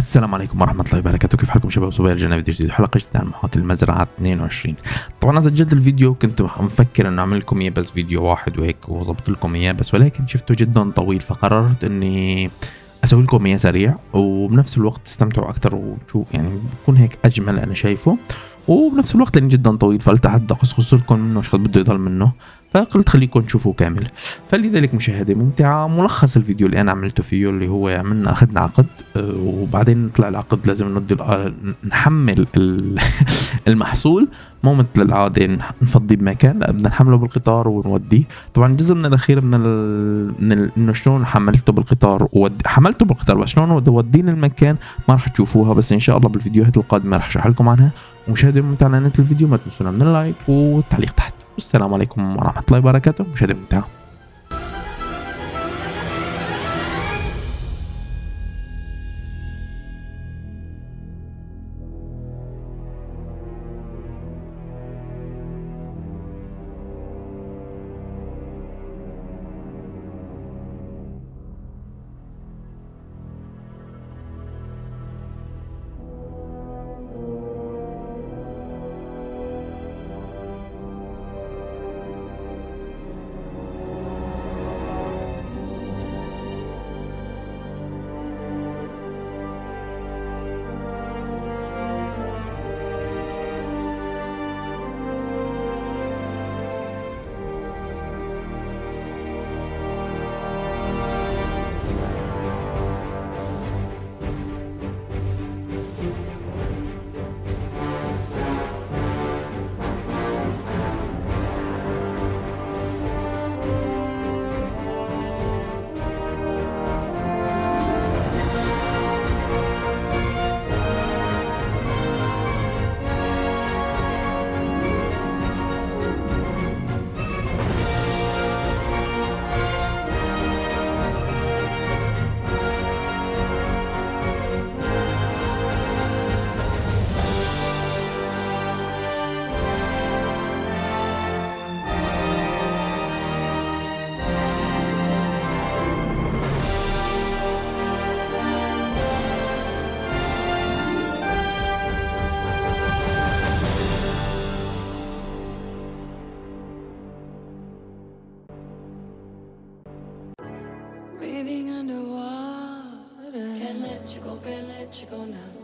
السلام عليكم ورحمة الله وبركاته. كيف حالكم شباب؟ وصبايا رجعنا فيديو جديد حلقة جديدة عن محاكي المزرعة 22 طبعا أنا سجلت الفيديو كنت مفكر إنه أعمل لكم إياه بس فيديو واحد وهيك وظبط لكم إياه بس ولكن شفته جدا طويل فقررت إني أسوي لكم إياه سريع وبنفس الوقت تستمتعوا أكثر وتشوف يعني بكون هيك أجمل أنا شايفه. وبنفس الوقت لأنه جدا طويل فقلت حتى اقص لكم منه شو بده يضل منه. فقلت خليكم تشوفوا كامل. فلذلك مشاهدة ممتعة ملخص الفيديو اللي أنا عملته فيه اللي هو عملنا أخذنا عقد آه، وبعدين طلع العقد لازم ندي نحمل المحصول. مو مثل العادة نفضيه بمكان لا بدنا نحمله بالقطار ونوديه. طبعا جزء من الأخير من ال... من إنه شلون حملته بالقطار وودي حملته بالقطار بس شلون وديه المكان ما راح تشوفوها بس إن شاء الله بالفيديوهات القادمة راح أشرح لكم عنها. مشاهدة ممتعة الفيديو ما تنسونا من اللايك والتعليق تحت. والسلام عليكم ورحمة الله وبركاته. مشاهدة ممتعة let you go now.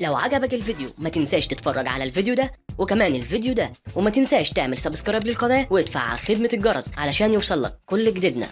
لو عجبك الفيديو ما تنساش تتفرج على الفيديو ده وكمان الفيديو ده وما تنساش تعمل سبسكرايب للقناة وتفعل خدمة الجرس علشان يوصلك كل جديدنا.